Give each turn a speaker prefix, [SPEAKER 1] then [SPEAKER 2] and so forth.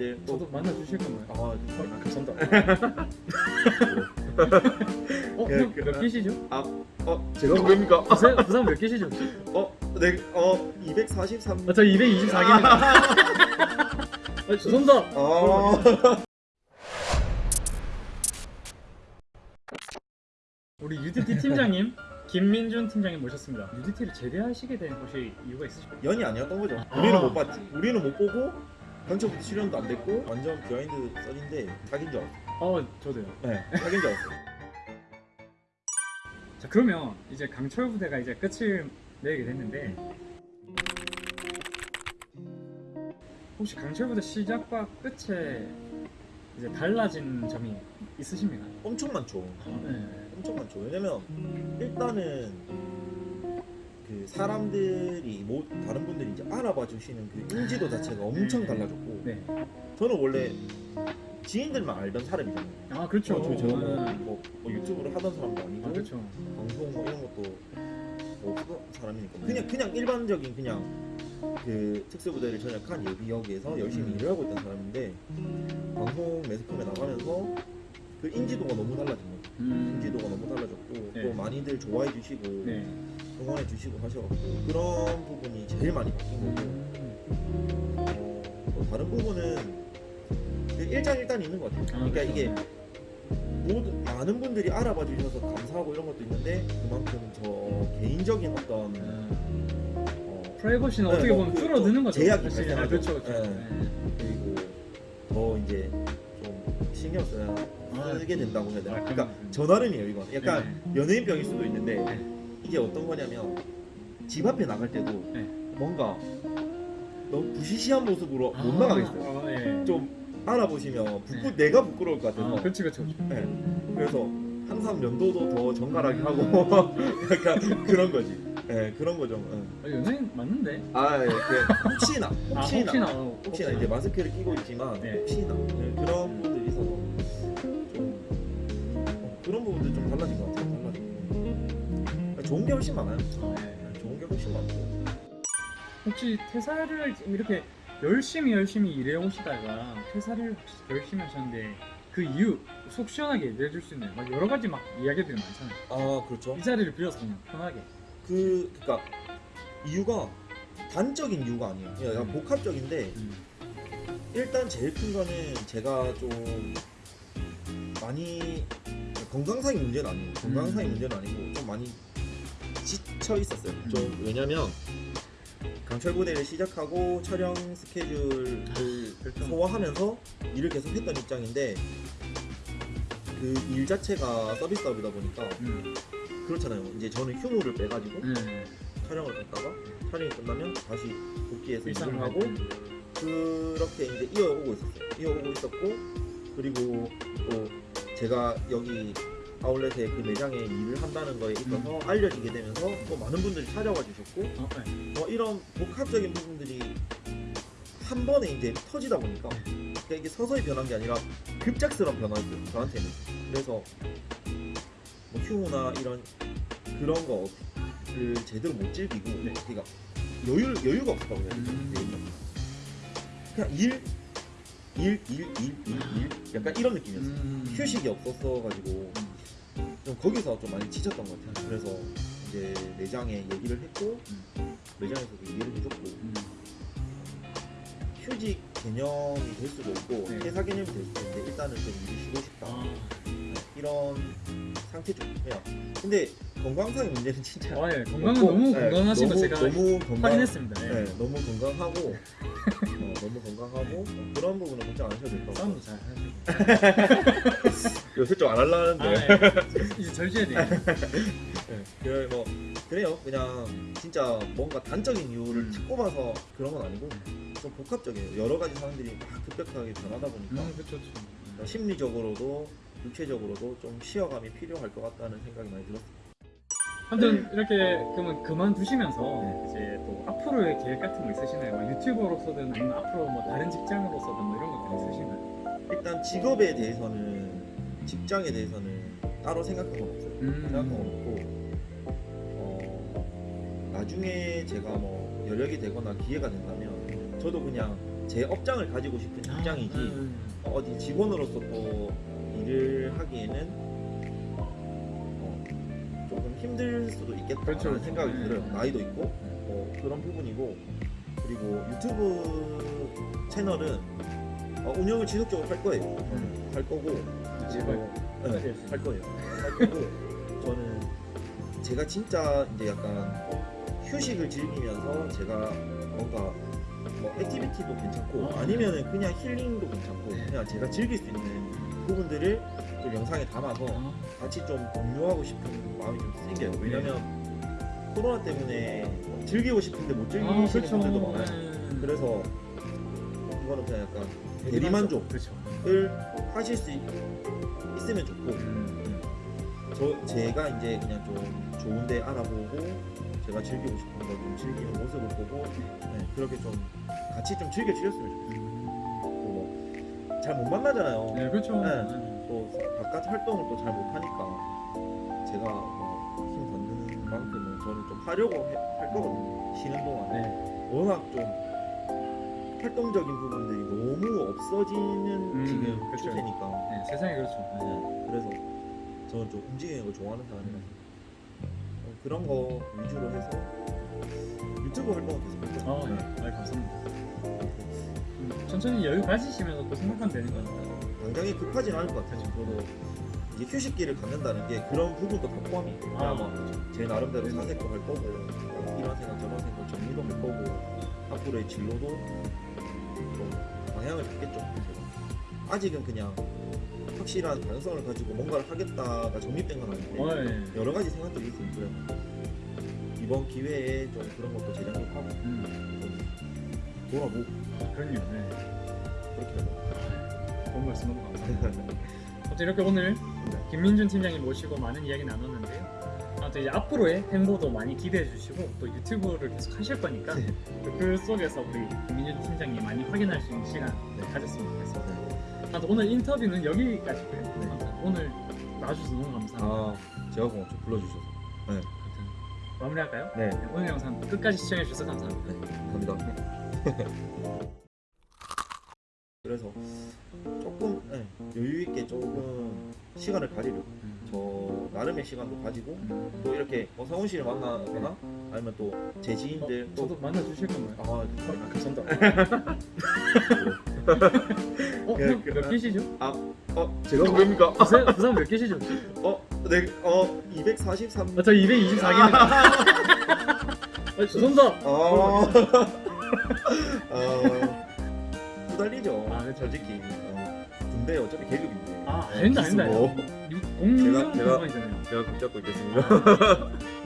[SPEAKER 1] 이제 또
[SPEAKER 2] 저도 만나 주실 건가요?
[SPEAKER 1] 아,
[SPEAKER 2] 어,
[SPEAKER 1] 아,
[SPEAKER 2] 감사합니다. 어,
[SPEAKER 1] 그-
[SPEAKER 2] 형
[SPEAKER 1] 그-
[SPEAKER 2] 몇 개시죠?
[SPEAKER 1] 어, 제가 누굽니까?
[SPEAKER 2] 부산, 부산 몇 개시죠?
[SPEAKER 1] 어, 네, 어, 243.
[SPEAKER 2] 아, 저 224개입니다. 아, 죄송합니다.
[SPEAKER 1] 아,
[SPEAKER 2] 우리 UDT 팀장님 김민준 팀장님 모셨습니다. UDT를 제대하시게 된 혹시 이유가 있으실까요?
[SPEAKER 1] 연이 아니었던 거죠.
[SPEAKER 2] 아.
[SPEAKER 1] 우리는 못 봤지. 우리는 못 보고 경찰부터 출연도 안 됐고 완전 behind 썰인데 자기인 줄 알았어.
[SPEAKER 2] 어, 저도요.
[SPEAKER 1] 네, 자기인 줄 알았어.
[SPEAKER 2] 자, 그러면 이제 강철 부대가 이제 끝을 내게 됐는데 혹시 강철 부대 시작과 끝에 이제 달라진 점이 있으십니까?
[SPEAKER 1] 엄청 많죠.
[SPEAKER 2] 네.
[SPEAKER 1] 엄청 많죠. 왜냐면 일단은 그 사람들이 뭐 다른 분들이 이제 알아봐 주시는 그 인지도 자체가 엄청 달라졌고
[SPEAKER 2] 네.
[SPEAKER 1] 저는 원래 지인들만 알던 사람이잖아요.
[SPEAKER 2] 아, 그렇죠.
[SPEAKER 1] 어, 저, 제가 뭐,
[SPEAKER 2] 네.
[SPEAKER 1] 뭐, 뭐 유튜브를 하던 사람도 아니고
[SPEAKER 2] 아, 그렇죠.
[SPEAKER 1] 방송 뭐 이런 것도 뭐 사람이니까 그냥 그냥 일반적인 그냥 그 특수부대를 전역한 예비역에서 열심히
[SPEAKER 2] 음.
[SPEAKER 1] 일을 하고 있던 사람인데 방송 매스컴에 나가면서 그 인지도가 너무 달라진 거예요.
[SPEAKER 2] 음.
[SPEAKER 1] 인지도가 너무 달라졌고
[SPEAKER 2] 네.
[SPEAKER 1] 또 많이들 좋아해 주시고
[SPEAKER 2] 네.
[SPEAKER 1] 응원해 주시고 하셔갖고 그런 부분이 제일 많이 바뀐 거고
[SPEAKER 2] 음.
[SPEAKER 1] 어, 또 다른 부분은 그 일장일단이 있는 것 같아요.
[SPEAKER 2] 아,
[SPEAKER 1] 그러니까
[SPEAKER 2] 그렇죠.
[SPEAKER 1] 이게 모두 많은 분들이 알아봐 주셔서 감사하고 이런 것도 있는데 그만큼 저 개인적인 어떤
[SPEAKER 2] 음.
[SPEAKER 1] 어,
[SPEAKER 2] 프라이버시는
[SPEAKER 1] 네,
[SPEAKER 2] 어떻게
[SPEAKER 1] 뭐
[SPEAKER 2] 보면
[SPEAKER 1] 그
[SPEAKER 2] 줄어드는 거죠.
[SPEAKER 1] 제약이. 발생하죠.
[SPEAKER 2] 아, 그렇죠, 그렇죠.
[SPEAKER 1] 네.
[SPEAKER 2] 네.
[SPEAKER 1] 그리고 더 이제 좀 신경 써야
[SPEAKER 2] 아,
[SPEAKER 1] 쓰게 된다고 해야 되나?
[SPEAKER 2] 아,
[SPEAKER 1] 그러니까 나름이에요 이건. 약간
[SPEAKER 2] 네.
[SPEAKER 1] 연예인병일 수도 있는데
[SPEAKER 2] 네.
[SPEAKER 1] 이게 어떤 거냐면 집 앞에 나갈 때도
[SPEAKER 2] 네.
[SPEAKER 1] 뭔가 너무 부시시한 모습으로
[SPEAKER 2] 아,
[SPEAKER 1] 못 나가겠어요.
[SPEAKER 2] 어, 네.
[SPEAKER 1] 좀 알아보시면 부끄,
[SPEAKER 2] 네.
[SPEAKER 1] 내가 부끄러울 것 같아서
[SPEAKER 2] 아, 그렇지. 그렇죠.
[SPEAKER 1] 네. 그래서 항상 면도도 더 정갈하게 하고 약간 그런 거지. 네, 그런 거죠. 네.
[SPEAKER 2] 아, 연예인 맞는데?
[SPEAKER 1] 아, 예, 그 혹시나,
[SPEAKER 2] 아,
[SPEAKER 1] 혹시나,
[SPEAKER 2] 혹시나. 어,
[SPEAKER 1] 혹시나 이제 마스크를 끼고 있지만
[SPEAKER 2] 네.
[SPEAKER 1] 혹시나 네, 그런 분들이 있어서 좀 어, 그런 부분들 좀 달라진 것 같아요. 좋은 게 훨씬 많아요.
[SPEAKER 2] 아, 네.
[SPEAKER 1] 네, 좋은 게 훨씬 많고.
[SPEAKER 2] 혹시 퇴사를 이렇게 열심히 열심히 일해 오시다가 퇴사를 열심히 하셨는데 그 이유 속 시원하게 얘기해 줄 수 있나요? 막 여러 가지 막 이야기들이 많잖아요.
[SPEAKER 1] 아, 그렇죠.
[SPEAKER 2] 이 자리를 빌어서 그냥 편하게.
[SPEAKER 1] 그 그러니까 이유가 단적인 이유가 아니에요. 그냥
[SPEAKER 2] 음.
[SPEAKER 1] 복합적인데
[SPEAKER 2] 음.
[SPEAKER 1] 일단 제일 큰 거는 제가 좀 많이 건강상의 문제는 아니에요. 건강상의
[SPEAKER 2] 음.
[SPEAKER 1] 문제는 아니고 좀 많이 지 쳐 있었어요.
[SPEAKER 2] 음.
[SPEAKER 1] 좀 왜냐면 강철 부대를 시작하고 촬영 스케줄을
[SPEAKER 2] 그렇죠.
[SPEAKER 1] 소화하면서 일을 계속 했던 입장인데 그 일 자체가 서비스업이다 보니까
[SPEAKER 2] 음.
[SPEAKER 1] 그렇잖아요. 이제 저는 휴무를 빼가지고
[SPEAKER 2] 네.
[SPEAKER 1] 촬영을 갔다가 촬영이 끝나면 다시 복귀해서 일을 하고 그렇게 이제 이어오고 있었어요. 이어오고 있었고 그리고 또 제가 여기 아울렛에 그 매장에 일을 한다는 거에 있어서 알려지게 되면서 또 많은 분들이 찾아와 주셨고
[SPEAKER 2] 어, 네.
[SPEAKER 1] 뭐 이런 복합적인 부분들이 한 번에 이제 터지다 보니까 그러니까 이게 서서히 변한 게 아니라 급작스러운 변화였어요 저한테는 그래서 뭐 휴무나 이런 그런 거를 제대로 못 즐기고
[SPEAKER 2] 네.
[SPEAKER 1] 그러니까 여유 여유가 없었다고 해야 되나
[SPEAKER 2] 음.
[SPEAKER 1] 그냥 일 일, 일, 일, 일, 일 약간 이런 느낌이었어요
[SPEAKER 2] 음.
[SPEAKER 1] 휴식이 없었어 가지고 좀 거기서 좀 많이 지쳤던 것 같아요 그래서 이제 매장에 얘기를 했고 매장에서도 이해를 해줬고
[SPEAKER 2] 음.
[SPEAKER 1] 휴직 개념이 될 수도 있고
[SPEAKER 2] 네.
[SPEAKER 1] 회사 개념이 될 수도 있는데 일단은 좀 쉬고 싶다
[SPEAKER 2] 아,
[SPEAKER 1] 네, 이런 상태죠 그냥 근데 건강상의 문제는 진짜
[SPEAKER 2] 아, 예. 건강은
[SPEAKER 1] 없고,
[SPEAKER 2] 너무
[SPEAKER 1] 네,
[SPEAKER 2] 건강하신 거
[SPEAKER 1] 너무,
[SPEAKER 2] 제가
[SPEAKER 1] 너무 건강
[SPEAKER 2] 확인했습니다. 예.
[SPEAKER 1] 네, 너무 건강하고 어, 너무 건강하고 어, 그런 부분은 걱정 안 하셔도 될 것 같아요
[SPEAKER 2] 싸움도 잘 하시고.
[SPEAKER 1] 요새 좀 안 하려는데
[SPEAKER 2] 아, 예. 이제 절제해야 돼요.
[SPEAKER 1] 네, 그래 뭐 그래요 그냥 진짜 뭔가 단적인 이유를
[SPEAKER 2] 음.
[SPEAKER 1] 탁 꼽아서 그런 건 아니고 좀 복합적이에요 여러 가지 상황들이 막 급격하게 변하다 보니까
[SPEAKER 2] 음, 그렇죠. 그렇죠.
[SPEAKER 1] 그러니까 심리적으로도 육체적으로도 좀 쉬어감이 필요할 것 같다는 생각이 많이 들었어요.
[SPEAKER 2] 아무튼 이렇게 그러면 그만두시면서
[SPEAKER 1] 네.
[SPEAKER 2] 이제 또 앞으로의 계획 같은 거 있으시나요? 뭐 유튜버로서든 아니면 앞으로 뭐 다른 직장으로서든 뭐 이런 것들 있으신가요?
[SPEAKER 1] 일단 직업에 대해서는 직장에 대해서는 따로 생각한 건 없어요. 생각한 건 없고 어, 나중에 제가 뭐 여력이 되거나 기회가 된다면 저도 그냥 제 업장을 가지고 싶은 입장이지
[SPEAKER 2] 음.
[SPEAKER 1] 어디 직원으로서 또 일을 하기에는 어, 조금 힘들 수도 있겠다라는
[SPEAKER 2] 그렇죠, 그렇죠.
[SPEAKER 1] 생각이
[SPEAKER 2] 네.
[SPEAKER 1] 들어요. 나이도 있고 어, 그런 부분이고 그리고 유튜브 채널은 어, 운영을 지속적으로 할 거예요. 저는 할 거고
[SPEAKER 2] 제발
[SPEAKER 1] 네,
[SPEAKER 2] 끝까지 했어요.
[SPEAKER 1] 할 거예요. 할 거고 저는 제가 진짜 이제 약간 휴식을 즐기면서 제가 뭔가 뭐 activity도 괜찮고
[SPEAKER 2] 아,
[SPEAKER 1] 아니면은 그냥 힐링도 괜찮고 그냥 제가 즐길 수 있는 부분들을 좀 영상에 담아서
[SPEAKER 2] 아,
[SPEAKER 1] 같이 좀 공유하고 싶은 마음이 좀 생겨요. 왜냐면 코로나 때문에 뭐 즐기고 싶은데 못 즐기시는
[SPEAKER 2] 아, 그렇죠.
[SPEAKER 1] 분들도 많아요.
[SPEAKER 2] 네.
[SPEAKER 1] 그래서 이거는 그냥 약간 대리만족.
[SPEAKER 2] 그렇죠.
[SPEAKER 1] 을 하실 수 있, 있으면 좋고
[SPEAKER 2] 음.
[SPEAKER 1] 저 제가 이제 그냥 좀 좋은데 알아보고 제가 즐기고 싶은 걸 좀 즐기는 모습을 보고 네, 그렇게 좀 같이 좀 즐겨 주셨으면 좋겠어요. 뭐잘 못 만나잖아요.
[SPEAKER 2] 네, 그렇죠.
[SPEAKER 1] 네.
[SPEAKER 2] 네.
[SPEAKER 1] 또 바깥 활동을 또 잘 못하니까 제가 뭐힘 닿는 만큼은 저는 좀 하려고 해- 할 거거든요. 쉬는 동안에
[SPEAKER 2] 네.
[SPEAKER 1] 워낙 좀 활동적인 부분들이 너무 없어지는
[SPEAKER 2] 음,
[SPEAKER 1] 지금
[SPEAKER 2] 그쵸.
[SPEAKER 1] 추세니까
[SPEAKER 2] 네, 세상이 그렇죠.
[SPEAKER 1] 네, 그래서 저는 좀 움직이는 걸 좋아하는 사람이라서 어, 그런 거 위주로 해서 유튜브 활동을 계속 할 거예요.
[SPEAKER 2] 아, 네. 아, 감사합니다. 음, 천천히 여유 가지시면서 또 생각하면 되는 거니까.
[SPEAKER 1] 당장에 급하진 않을 것 같아요. 저도 이제 휴식기를 갖는다는 게 그런 부분도 다 포함이에요.
[SPEAKER 2] 아,
[SPEAKER 1] 아마 제 나름대로 사색도 할 거고 어, 이런 생각 저런 생각 정리도 할 거고 앞으로의 진로도 좀 방향을 잡겠죠. 제가. 아직은 그냥 확실한 가능성을 가지고 뭔가를 하겠다가 정립된 건 아닌데
[SPEAKER 2] 어, 네.
[SPEAKER 1] 여러 가지 생각들이 있어요. 그래서 이번 기회에 좀 그런 것도 재정립하고
[SPEAKER 2] 음,
[SPEAKER 1] 좀 돌아보고
[SPEAKER 2] 그럼요. 네.
[SPEAKER 1] 그렇게 하고
[SPEAKER 2] 좋은 말씀 너무 감사합니다. 어쨌든 이렇게 오늘 김민준 팀장님 모시고 많은 이야기 나눴는데요. 아무튼 이제 앞으로의 행보도 많이 기대해 주시고 또 유튜브를 계속 하실 거니까
[SPEAKER 1] 네.
[SPEAKER 2] 또그 속에서 우리 김민준 팀장님 많이 확인할 수 있는 시간
[SPEAKER 1] 네.
[SPEAKER 2] 가졌으면 좋겠습니다.
[SPEAKER 1] 네.
[SPEAKER 2] 아무튼 오늘 인터뷰는 여기까지고요.
[SPEAKER 1] 네.
[SPEAKER 2] 오늘 나와주셔서 너무 감사합니다.
[SPEAKER 1] 아 제가 고맙죠 불러주셔서 네.
[SPEAKER 2] 마무리할까요?
[SPEAKER 1] 네.
[SPEAKER 2] 네, 오늘 영상 끝까지 시청해 주셔서 감사합니다.
[SPEAKER 1] 네, 감사합니다. 그래서 조금 네, 여유 있게 조금 시간을 가지려고 저 나름의 시간도 가지고
[SPEAKER 2] 음.
[SPEAKER 1] 또 이렇게 뭐 성훈 씨를 만나거나 아니면 또 제 지인들
[SPEAKER 2] 어,
[SPEAKER 1] 또
[SPEAKER 2] 저도 만나 주실 건가요?
[SPEAKER 1] 아,
[SPEAKER 2] 아, 감사합니다. 어,
[SPEAKER 1] 그-
[SPEAKER 2] 형,
[SPEAKER 1] 그-
[SPEAKER 2] 몇 개시죠?
[SPEAKER 1] 어 제가 누굽니까?
[SPEAKER 2] 부산, 부산 몇 개시죠? 혹시?
[SPEAKER 1] 어, 네, 어 243.
[SPEAKER 2] 아, 저 224개입니다. 아, 죄송합니다.
[SPEAKER 1] 아, 어, 후달리죠.
[SPEAKER 2] 아, 그쵸.
[SPEAKER 1] 솔직히 어, 군대 어차피 계급인데.
[SPEAKER 2] 아,
[SPEAKER 1] 어,
[SPEAKER 2] 아닙니다, 아닙니다.
[SPEAKER 1] 기스 뭐.
[SPEAKER 2] 공룡
[SPEAKER 1] 제가- 제가-
[SPEAKER 2] 공간이잖아요.
[SPEAKER 1] 제가 붙잡고 있겠습니다.